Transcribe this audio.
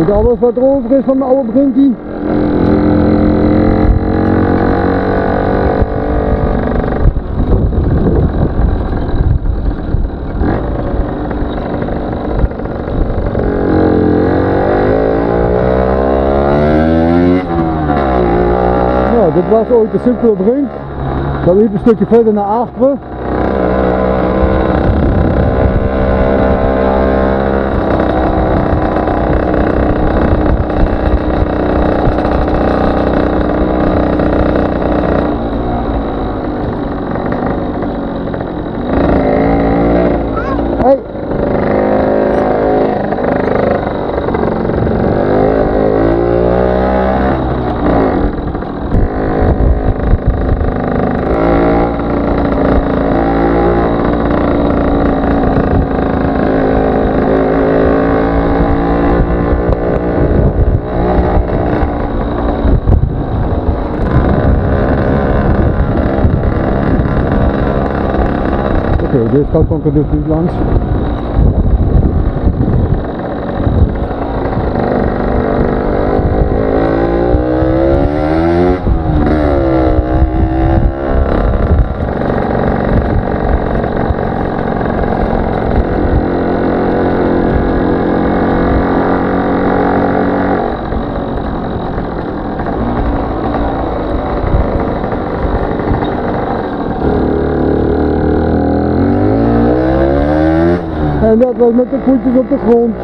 Dit alles wat er over is van mijn oude brinkie. Nou, dit was ooit de simpele brink. Dat liep een stukje verder naar achteren. Deus calcou que eu dei 15. Dat was met de voetjes op de grond.